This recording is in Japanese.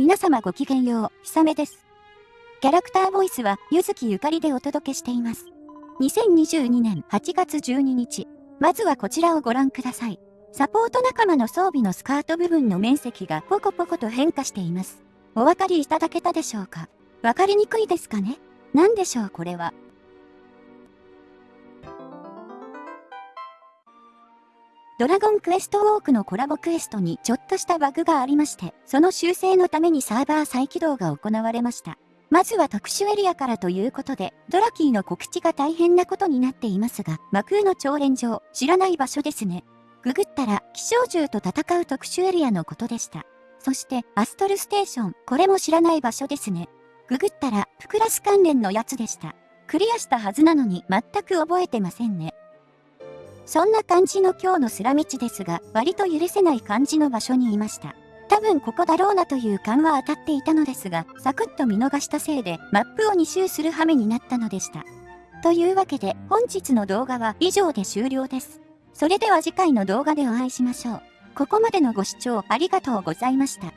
皆様ごきげんよう、ひさめです。キャラクターボイスは、ゆずきゆかりでお届けしています。2022年8月12日。まずはこちらをご覧ください。サポート仲間の装備のスカート部分の面積がポコポコと変化しています。お分かりいただけたでしょうか？分かりにくいですかね？何でしょうこれは？ドラゴンクエストウォークのコラボクエストにちょっとしたバグがありまして、その修正のためにサーバー再起動が行われました。まずは特殊エリアからということで、ドラキーの告知が大変なことになっていますが、魔空の超連上、知らない場所ですね。ググったら、気象獣と戦う特殊エリアのことでした。そして、アストルステーション、これも知らない場所ですね。ググったら、プクラス関連のやつでした。クリアしたはずなのに全く覚えてませんね。そんな感じの今日のスラ道ですが、割と許せない感じの場所にいました。多分ここだろうなという感は当たっていたのですが、サクッと見逃したせいで、マップを2周する羽目になったのでした。というわけで、本日の動画は以上で終了です。それでは次回の動画でお会いしましょう。ここまでのご視聴ありがとうございました。